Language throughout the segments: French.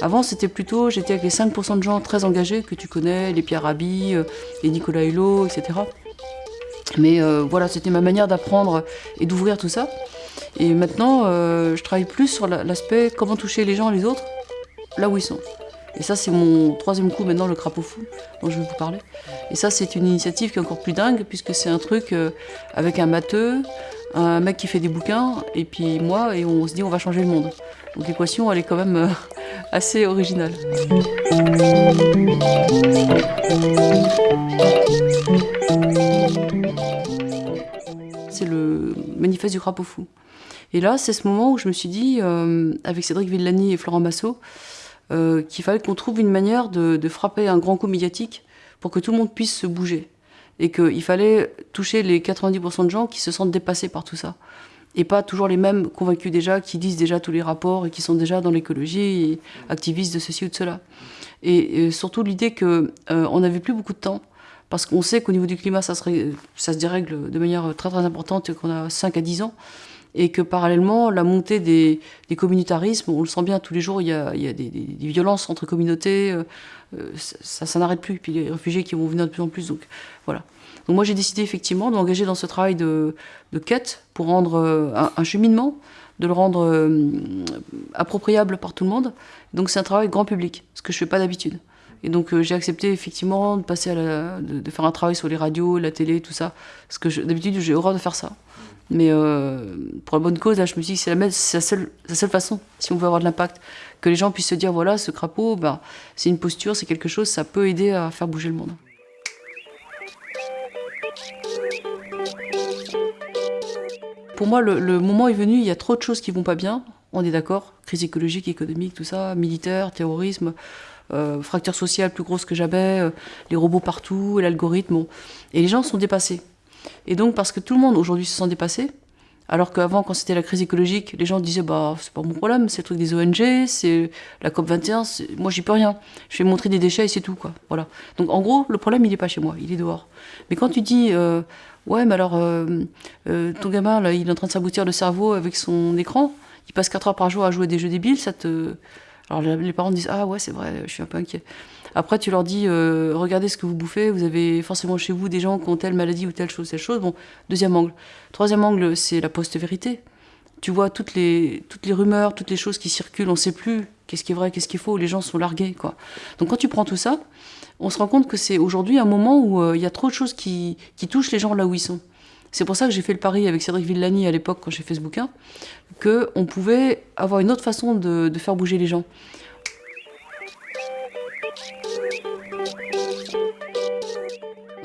Avant, c'était plutôt, j'étais avec les 5% de gens très engagés que tu connais, les Pierre Rabhi, euh, les Nicolas Hulot, etc. Mais euh, voilà, c'était ma manière d'apprendre et d'ouvrir tout ça. Et maintenant, euh, je travaille plus sur l'aspect comment toucher les gens, les autres, là où ils sont. Et ça, c'est mon troisième coup maintenant, le crapaud fou, dont je vais vous parler. Et ça, c'est une initiative qui est encore plus dingue, puisque c'est un truc avec un matheux, un mec qui fait des bouquins, et puis moi, et on se dit on va changer le monde. Donc l'équation, elle est quand même euh, assez originale. C'est le manifeste du crapaud fou. Et là, c'est ce moment où je me suis dit, euh, avec Cédric Villani et Florent Massot, euh, qu'il fallait qu'on trouve une manière de frapper un grand coup médiatique pour que tout le monde puisse se bouger et qu'il fallait toucher les 90% de gens qui se sentent dépassés par tout ça. Et pas toujours les mêmes convaincus déjà, qui disent déjà tous les rapports et qui sont déjà dans l'écologie activistes de ceci ou de cela. Et, surtout l'idée qu'on euh, n'avait plus beaucoup de temps, parce qu'on sait qu'au niveau du climat, ça, se dérègle de manière très très importante qu'on a 5 à 10 ans et que parallèlement, la montée des, communautarismes, on le sent bien tous les jours, il y a, des, violences entre communautés, euh, euh, ça, n'arrête plus. Puis les réfugiés qui vont venir de plus en plus, donc voilà. Donc moi j'ai décidé effectivement d'engager dans ce travail de, quête pour rendre euh, un, cheminement, de le rendre appropriable par tout le monde. Donc c'est un travail grand public, ce que je fais pas d'habitude. Et donc j'ai accepté effectivement de passer à de, faire un travail sur les radios, la télé, tout ça. Parce que d'habitude j'ai horreur de faire ça. Mais euh, pour la bonne cause, là, je me suis dit que c'est la, seule, la seule façon, si on veut avoir de l'impact, que les gens puissent se dire voilà, ce crapaud, ben, c'est une posture, c'est quelque chose, ça peut aider à faire bouger le monde. Pour moi, le, moment est venu, il y a trop de choses qui vont pas bien, on est d'accord, crise écologique, économique, tout ça, militaire, terrorisme, euh, fracture sociale plus grosse que jamais, euh, les robots partout, l'algorithme, et les gens sont dépassés. Et donc, parce que tout le monde aujourd'hui se sent dépassé, alors qu'avant, quand c'était la crise écologique, les gens disaient bah c'est pas mon problème, c'est le truc des ONG, c'est la COP 21, moi j'y peux rien. Je vais montrer des déchets et c'est tout quoi. Voilà. Donc en gros, le problème il est pas chez moi, il est dehors. Mais quand tu dis euh, ouais mais alors euh, euh, ton gamin là, il est en train de s'aboutir le cerveau avec son écran, il passe 4 heures par jour à jouer à des jeux débiles, ça te alors les parents disent ah ouais c'est vrai, je suis un peu inquiet. Après, tu leur dis, euh, regardez ce que vous bouffez, vous avez forcément chez vous des gens qui ont telle maladie ou telle chose, telle chose. Bon, deuxième angle. Troisième angle, c'est la post-vérité. Tu vois toutes les, toutes les rumeurs, toutes les choses qui circulent, on ne sait plus qu'est-ce qui est vrai, qu'est-ce qui est faux, les gens sont largués. Quoi. Donc quand tu prends tout ça, on se rend compte que c'est aujourd'hui un moment où euh, il y a trop de choses qui, qui touchent les gens là où ils sont. C'est pour ça que j'ai fait le pari avec Cédric Villani à l'époque, quand j'ai fait ce bouquin, qu'on pouvait avoir une autre façon de faire bouger les gens.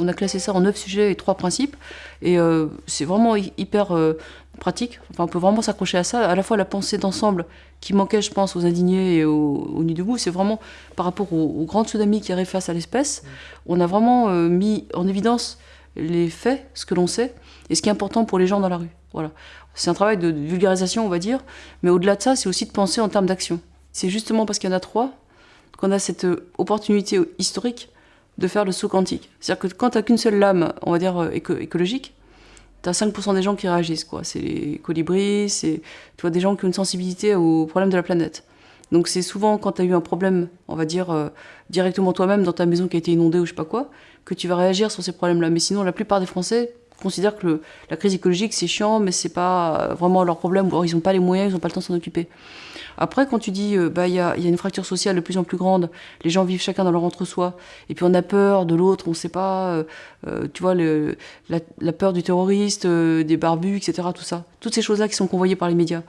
On a classé ça en neuf sujets et trois principes. Et euh, c'est vraiment hyper euh, pratique. Enfin, on peut vraiment s'accrocher à ça. À la fois la pensée d'ensemble qui manquait, je pense, aux indignés et aux, aux de debout, c'est vraiment par rapport aux, grands tsunamis qui arrivent face à l'espèce. On a vraiment euh, mis en évidence les faits, ce que l'on sait, et ce qui est important pour les gens dans la rue. Voilà. C'est un travail de vulgarisation, on va dire. Mais au-delà de ça, c'est aussi de penser en termes d'action. C'est justement parce qu'il y en a trois qu'on a cette opportunité historique de faire le saut quantique. C'est-à-dire que quand tu n'as qu'une seule lame, on va dire euh, écologique, tu as 5% des gens qui réagissent. quoi. C'est les colibris, c'est tu des gens qui ont une sensibilité aux problèmes de la planète. Donc c'est souvent quand tu as eu un problème, on va dire, euh, directement toi-même dans ta maison qui a été inondée ou je sais pas quoi, que tu vas réagir sur ces problèmes-là. Mais sinon, la plupart des Français considèrent que la crise écologique, c'est chiant, mais c'est pas vraiment leur problème, ou ils n'ont pas les moyens, ils n'ont pas le temps de s'en occuper. Après, quand tu dis, euh, bah, il y a, y a, une fracture sociale de plus en plus grande, les gens vivent chacun dans leur entre-soi, et puis on a peur de l'autre, on ne sait pas, euh, euh, tu vois, le, la, peur du terroriste, des barbus, etc., tout ça. Toutes ces choses-là qui sont convoyées par les médias.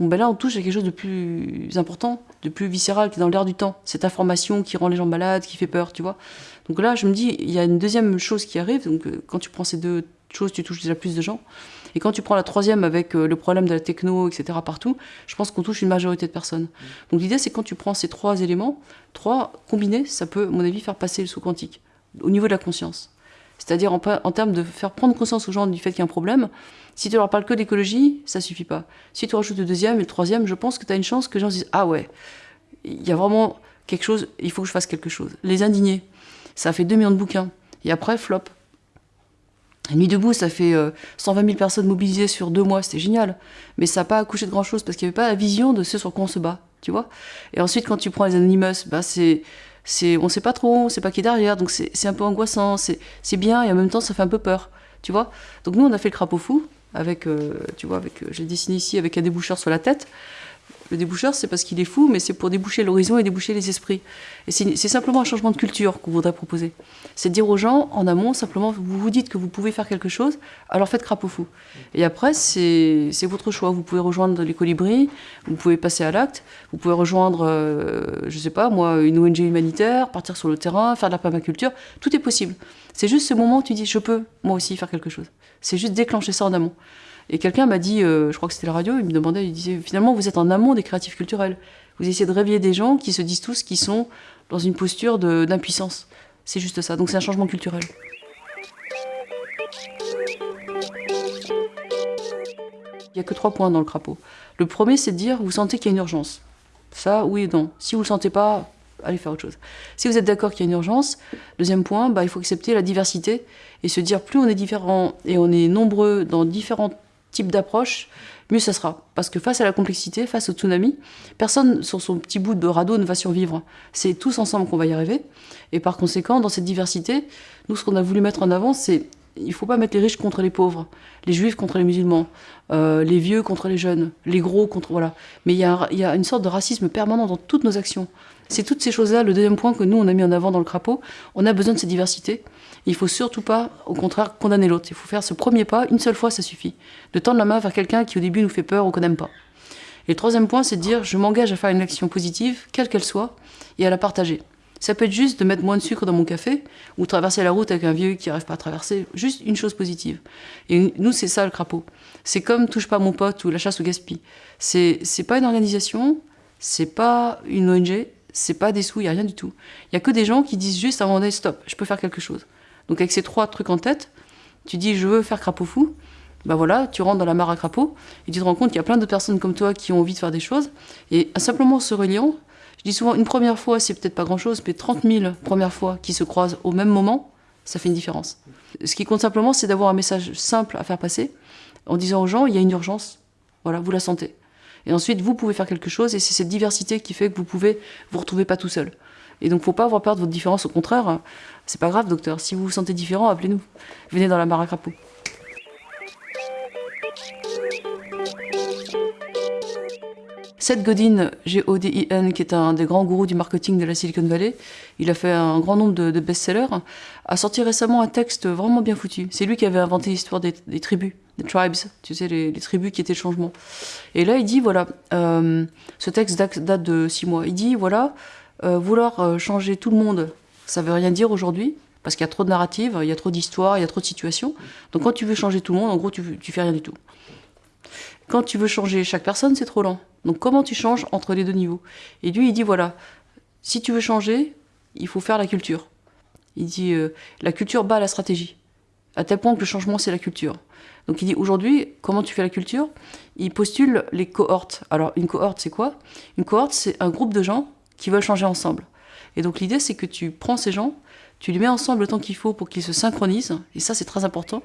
Bon, ben là, on touche à quelque chose de plus important, de plus viscéral, qui est dans l'air du temps. Cette information qui rend les gens malades, qui fait peur, tu vois. Donc là, je me dis, il y a une deuxième chose qui arrive. Donc, quand tu prends ces deux choses, tu touches déjà plus de gens. Et quand tu prends la troisième avec euh, le problème de la techno, etc., partout, je pense qu'on touche une majorité de personnes. Donc l'idée, c'est quand tu prends ces trois éléments, trois combinés, ça peut, à mon avis, faire passer le saut quantique, au niveau de la conscience. C'est-à-dire en, en, termes de faire prendre conscience aux gens du fait qu'il y a un problème. Si tu leur parles que d'écologie, ça suffit pas. Si tu rajoutes le deuxième et le troisième, je pense que tu as une chance que les gens se disent Ah ouais, il y a vraiment quelque chose, il faut que je fasse quelque chose. Les indignés, ça a fait 2 millions de bouquins. Et après, flop. Nuit debout, ça fait 120 000 personnes mobilisées sur deux mois, c'était génial. Mais ça n'a pas accouché de grand-chose parce qu'il n'y avait pas la vision de ce sur quoi on se bat, tu vois. Et ensuite, quand tu prends les Anonymous, bah c'est, c'est, on sait pas trop, on sait pas qui est derrière, donc c'est, un peu angoissant, c'est, bien et en même temps ça fait un peu peur, tu vois. Donc nous, on a fait le crapaud fou avec, tu vois, avec, j'ai dessiné ici avec un déboucheur sur la tête. Le déboucheur, c'est parce qu'il est fou, mais c'est pour déboucher l'horizon et déboucher les esprits. Et c'est simplement un changement de culture qu'on voudrait proposer. C'est dire aux gens, en amont, simplement, vous vous dites que vous pouvez faire quelque chose, alors faites crapaud fou. Et après, c'est votre choix. Vous pouvez rejoindre les colibris, vous pouvez passer à l'acte, vous pouvez rejoindre, euh, je sais pas, moi, une ONG humanitaire, partir sur le terrain, faire de la permaculture. Tout est possible. C'est juste ce moment où tu dis, je peux, moi aussi, faire quelque chose. C'est juste déclencher ça en amont. Et quelqu'un m'a dit, euh, je crois que c'était la radio, il me demandait, il disait, finalement, vous êtes en amont des créatifs culturels. Vous essayez de réveiller des gens qui se disent tous qu'ils sont dans une posture d'impuissance. C'est juste ça. Donc c'est un changement culturel. Il n'y a que trois points dans le crapaud. Le premier, c'est de dire, vous sentez qu'il y a une urgence. Ça, oui et non. Si vous ne le sentez pas, allez faire autre chose. Si vous êtes d'accord qu'il y a une urgence, deuxième point, bah, il faut accepter la diversité et se dire plus on est différent et on est nombreux dans différentes type d'approche, mieux ça sera. Parce que face à la complexité, face au tsunami, personne sur son petit bout de radeau ne va survivre. C'est tous ensemble qu'on va y arriver. Et par conséquent, dans cette diversité, nous, ce qu'on a voulu mettre en avant, c'est il ne faut pas mettre les riches contre les pauvres, les juifs contre les musulmans, euh, les vieux contre les jeunes, les gros contre... Voilà. Mais il y, y a une sorte de racisme permanent dans toutes nos actions. C'est toutes ces choses-là, le deuxième point que nous, on a mis en avant dans le crapaud. On a besoin de cette diversité. Il faut surtout pas, au contraire, condamner l'autre. Il faut faire ce premier pas, une seule fois, ça suffit. De tendre la main vers quelqu'un qui au début nous fait peur ou qu'on n'aime pas. Et le troisième point, c'est de dire, je m'engage à faire une action positive, quelle qu'elle soit, et à la partager. Ça peut être juste de mettre moins de sucre dans mon café, ou traverser la route avec un vieux qui n'arrive pas à traverser. Juste une chose positive. Et nous, c'est ça le crapaud. C'est comme Touche pas mon pote ou la chasse au gaspille. C'est pas une organisation, c'est pas une ONG, c'est pas des sous, il n'y a rien du tout. Il y a que des gens qui disent juste à un moment donné, stop, je peux faire quelque chose. Donc avec ces trois trucs en tête, tu dis je veux faire crapaud fou, bah voilà, tu rentres dans la mare à crapaud, et tu te rends compte qu'il y a plein de personnes comme toi qui ont envie de faire des choses, et simplement se reliant, je dis souvent une première fois, c'est peut-être pas grand-chose, mais 30 000 premières fois qui se croisent au même moment, ça fait une différence. Ce qui compte simplement, c'est d'avoir un message simple à faire passer, en disant aux gens, il y a une urgence, voilà, vous la sentez. Et ensuite, vous pouvez faire quelque chose, et c'est cette diversité qui fait que vous pouvez vous retrouver pas tout seul. Et donc, faut pas avoir peur de votre différence. Au contraire, c'est pas grave, docteur. Si vous vous sentez différent, appelez-nous. Venez dans la mare à. Seth Godin, G-O-D-I-N, qui est un des grands gourous du marketing de la Silicon Valley, il a fait un grand nombre de, best-sellers, a sorti récemment un texte vraiment bien foutu. C'est lui qui avait inventé l'histoire des, tribus, des tribes, tu sais, les, tribus qui étaient le changement. Et là, il dit, voilà, euh, ce texte date de six mois, il dit, voilà, euh, vouloir euh, changer tout le monde, ça veut rien dire aujourd'hui, parce qu'il y a trop de narratives, il y a trop d'histoires, il y a trop de situations. Donc quand tu veux changer tout le monde, en gros, tu, tu fais rien du tout. Quand tu veux changer chaque personne, c'est trop lent. Donc comment tu changes entre les deux niveaux? Et lui, il dit, voilà, si tu veux changer, il faut faire la culture. Il dit, euh, la culture bat la stratégie. À tel point que le changement, c'est la culture. Donc il dit, aujourd'hui, comment tu fais la culture? Il postule les cohortes. Alors une cohorte, c'est quoi? Une cohorte, c'est un groupe de gens qui veulent changer ensemble. Et donc l'idée, c'est que tu prends ces gens, tu les mets ensemble le temps qu'il faut pour qu'ils se synchronisent, et ça c'est très important.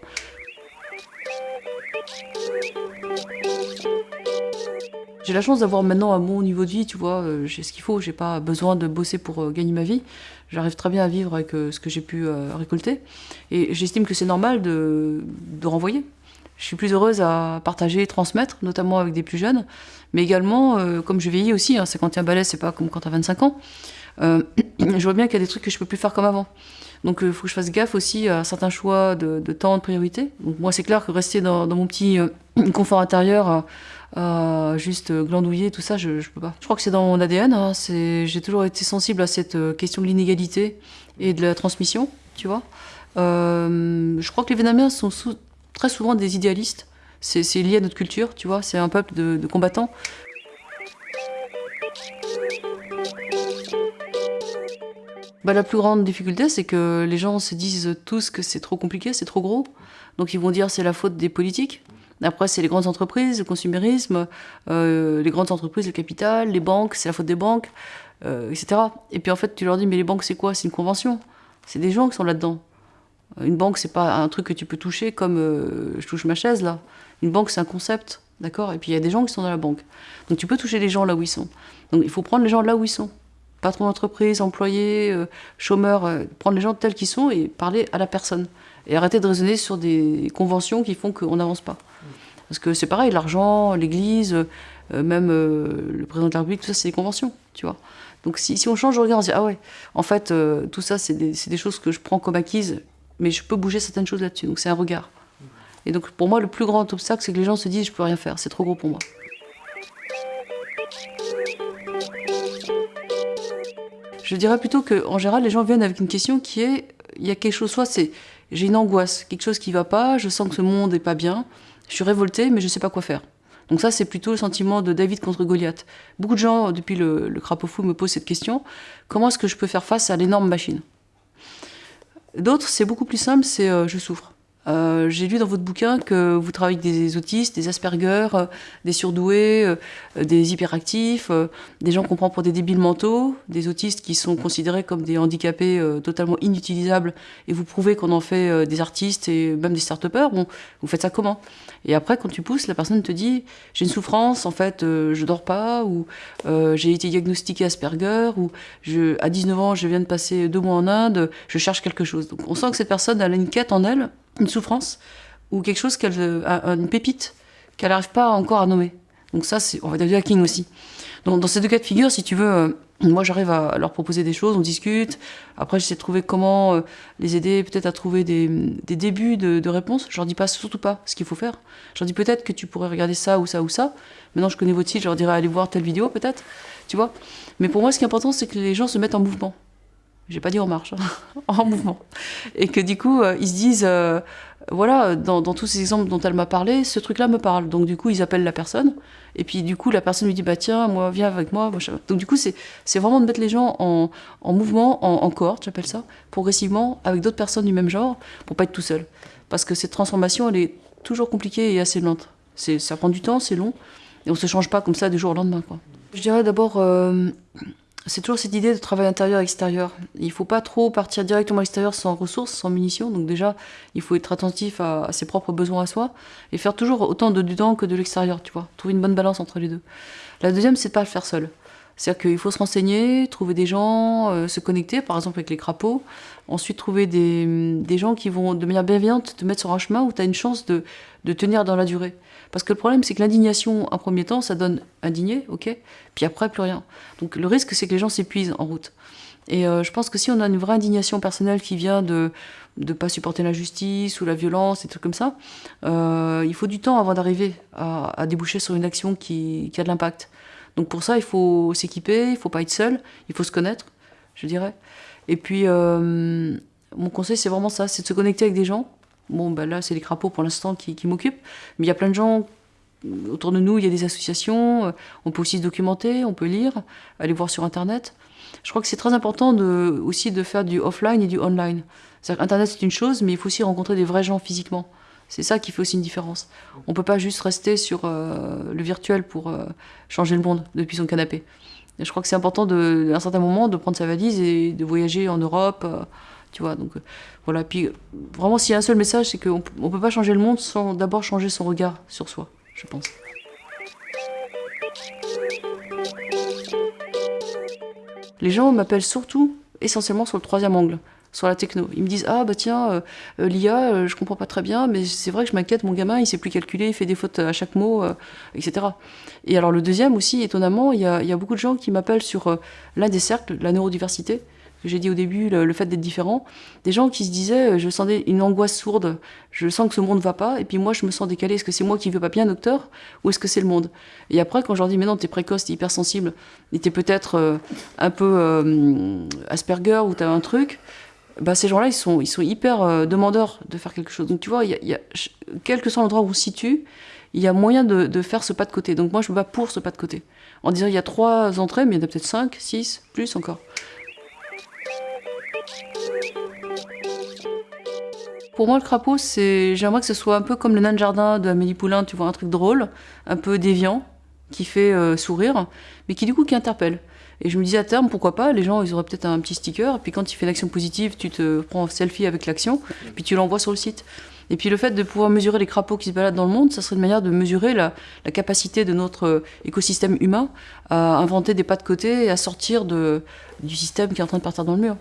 J'ai la chance d'avoir maintenant un bon niveau de vie, tu vois, euh, j'ai ce qu'il faut, j'ai pas besoin de bosser pour euh, gagner ma vie. J'arrive très bien à vivre avec euh, ce que j'ai pu récolter. Et j'estime que c'est normal de, de renvoyer. Je suis plus heureuse à partager, transmettre, notamment avec des plus jeunes, mais également, comme je vieillis aussi, hein, 51 balais, c'est pas comme quand t'as 25 ans, je vois bien qu'il y a des trucs que je peux plus faire comme avant. Donc il faut que je fasse gaffe aussi à certains choix de, temps, de priorité. Donc moi c'est clair que rester dans, mon petit confort intérieur euh, juste glandouiller, tout ça, je, je peux pas. Je crois que c'est dans mon ADN. Hein, j'ai toujours été sensible à cette euh, question de l'inégalité et de la transmission, tu vois. Euh, je crois que les Vietnamiens sont très souvent des idéalistes. C'est lié à notre culture, tu vois. C'est un peuple de combattants. Bah, la plus grande difficulté, c'est que les gens se disent tous que c'est trop compliqué, c'est trop gros. Donc ils vont dire c'est la faute des politiques. Après, c'est les grandes entreprises, le consumérisme, euh, les grandes entreprises, le capital, les banques, c'est la faute des banques, euh, etc. Et puis en fait, tu leur dis, mais les banques, c'est quoi? C'est une convention. C'est des gens qui sont là-dedans. Une banque, c'est pas un truc que tu peux toucher comme euh, je touche ma chaise là. Une banque, c'est un concept, d'accord? Et puis il y a des gens qui sont dans la banque. Donc tu peux toucher les gens là où ils sont. Donc il faut prendre les gens là où ils sont. Patron d'entreprise, employé, euh, chômeur, euh, prendre les gens tels qu'ils sont et parler à la personne. Et arrêter de raisonner sur des conventions qui font qu'on n'avance pas. Parce que c'est pareil, l'argent, l'église, même le président de la République, tout ça, c'est des conventions, tu vois. Donc si, on change de regard, on se dit, ah ouais, en fait, tout ça, c'est des, choses que je prends comme acquises mais je peux bouger certaines choses là-dessus. Donc c'est un regard. Et donc pour moi, le plus grand obstacle, c'est que les gens se disent je peux rien faire, c'est trop gros pour moi. Je dirais plutôt qu'en général, les gens viennent avec une question qui est il y a quelque chose, soit c'est j'ai une angoisse, quelque chose qui va pas, je sens que ce monde n'est pas bien, je suis révolté, mais je ne sais pas quoi faire. Donc ça, c'est plutôt le sentiment de David contre Goliath. Beaucoup de gens, depuis le, le crapaud fou, me posent cette question comment est-ce que je peux faire face à l'énorme machine? D'autres, c'est beaucoup plus simple, c'est euh, je souffre. Euh, j'ai lu dans votre bouquin que vous travaillez avec des autistes, des Asperger, euh, des surdoués, des hyperactifs, des gens qu'on prend pour des débiles mentaux, des autistes qui sont considérés comme des handicapés totalement inutilisables, et vous prouvez qu'on en fait des artistes et même des start-upers. Bon, vous faites ça comment? Et après, quand tu pousses, la personne te dit j'ai une souffrance, en fait, je dors pas, ou j'ai été diagnostiqué Asperger, ou à 19 ans, je viens de passer deux mois en Inde, je cherche quelque chose. Donc on sent que cette personne a une quête en elle une souffrance ou quelque chose qu'elle une pépite qu'elle n'arrive pas encore à nommer. Donc ça, c'est on va dire du hacking aussi. Donc dans ces deux cas de figure, si tu veux, euh, moi j'arrive à leur proposer des choses, on discute. Après, j'essaie de trouver comment euh, les aider, peut-être à trouver des, des débuts de, de, réponses. Je leur dis pas surtout pas ce qu'il faut faire. Je leur dis peut-être que tu pourrais regarder ça ou ça ou ça. Maintenant, je connais votre site, je leur dirais allez voir telle vidéo peut-être, tu vois? Mais pour moi, ce qui est important, c'est que les gens se mettent en mouvement j'ai pas dit en marche, hein, en mouvement. Et que du coup, euh, ils se disent, euh, voilà, dans, tous ces exemples dont elle m'a parlé, ce truc-là me parle. Donc du coup, ils appellent la personne. Et puis du coup, la personne lui dit, bah tiens, moi, viens avec moi. Donc du coup, c'est vraiment de mettre les gens en, mouvement, en, en cohorte, j'appelle ça, progressivement, avec d'autres personnes du même genre, pour pas être tout seul. Parce que cette transformation, elle est toujours compliquée et assez lente. Ça prend du temps, c'est long, et on se change pas comme ça du jour au lendemain. Quoi. Je dirais d'abord... Euh, c'est toujours cette idée de travail intérieur-extérieur. Il ne faut pas trop partir directement à l'extérieur sans ressources, sans munitions. Donc déjà, il faut être attentif à, ses propres besoins à soi et faire toujours autant de dedans que de l'extérieur, tu vois. Trouver une bonne balance entre les deux. La deuxième, c'est de pas le faire seul. C'est-à-dire qu'il faut se renseigner, trouver des gens, euh, se connecter, par exemple avec les crapauds. Ensuite, trouver des, des, gens qui vont, de manière bienveillante, te mettre sur un chemin où tu as une chance de, de tenir dans la durée. Parce que le problème, c'est que l'indignation, en premier temps, ça donne indigné, ok Puis après, plus rien. Donc le risque, c'est que les gens s'épuisent en route. Et euh, je pense que si on a une vraie indignation personnelle qui vient de ne pas supporter la justice ou la violence, et trucs comme ça, euh, il faut du temps avant d'arriver à, déboucher sur une action qui, a de l'impact. Donc pour ça, il faut s'équiper, il faut pas être seul, il faut se connaître, je dirais. Et puis, euh, mon conseil, c'est vraiment ça, c'est de se connecter avec des gens, Bon, ben là, c'est les crapauds pour l'instant qui, m'occupent. Mais il y a plein de gens autour de nous, il y a des associations. Euh, on peut aussi se documenter, on peut lire, aller voir sur Internet. Je crois que c'est très important aussi de faire du offline et du online. Internet, c'est une chose, mais il faut aussi rencontrer des vrais gens physiquement. C'est ça qui fait aussi une différence. On ne peut pas juste rester sur euh, le virtuel pour euh, changer le monde depuis son canapé. je crois que c'est important, à un certain moment, de prendre sa valise et de voyager en Europe tu vois, donc euh, voilà. Puis vraiment, s'il y a un seul message, c'est qu'on ne peut pas changer le monde sans d'abord changer son regard sur soi, je pense. Les gens m'appellent surtout, essentiellement sur le troisième angle, sur la techno. Ils me disent Ah bah tiens, euh, euh, l'IA, je comprends pas très bien, mais c'est vrai que je m'inquiète, mon gamin, il sait plus calculer, il fait des fautes à chaque mot, etc. Et alors le deuxième aussi, étonnamment, il y y a beaucoup de gens qui m'appellent sur l'un des cercles, la neurodiversité, que j'ai dit au début, le, fait d'être différent, des gens qui se disaient, euh, je sentais une angoisse sourde, je sens que ce monde va pas, et puis moi je me sens décalé, est-ce que c'est moi qui ne veux pas bien, docteur, ou est-ce que c'est le monde? Et après, quand je leur dis, mais non, t'es précoce, t'es hypersensible, et t'es peut-être euh, un peu euh, Asperger, ou t'as un truc, bah, ces gens-là, ils sont, ils sont hyper demandeurs de faire quelque chose. Donc tu vois, quel que soit l'endroit où on se situe, il y a moyen de, de, faire ce pas de côté. Donc moi, je me bats pour ce pas de côté. En disant, il y a trois entrées, mais il y en a peut-être cinq, six, plus encore. Pour moi, le crapaud, c'est j'aimerais que ce soit un peu comme le nain de jardin de Amélie Poulain, tu vois, un truc drôle, un peu déviant, qui fait euh, sourire, mais qui du coup qui interpelle. Et je me disais à terme, pourquoi pas, les gens, ils auraient peut-être un petit sticker, et puis quand il fait l'action positive, tu te prends un selfie avec l'action, puis tu l'envoies sur le site. Et puis le fait de pouvoir mesurer les crapauds qui se baladent dans le monde, ça serait une manière de mesurer la, capacité de notre euh, écosystème humain à inventer des pas de côté et à sortir de, du système qui est en train de partir dans le mur.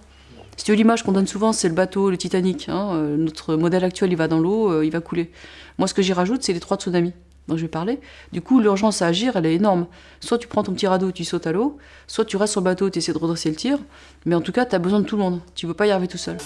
Si tu veux, l'image qu'on donne souvent, c'est le bateau, le Titanic. Hein, euh, notre modèle actuel, il va dans l'eau, euh, il va couler. Moi, ce que j'y rajoute, c'est les trois tsunamis dont je vais parler. Du coup, l'urgence à agir, elle est énorme. Soit tu prends ton petit radeau, tu sautes à l'eau, soit tu restes sur le bateau, tu essaies de redresser le tir, mais en tout cas, tu as besoin de tout le monde. Tu ne peux pas y arriver tout seul.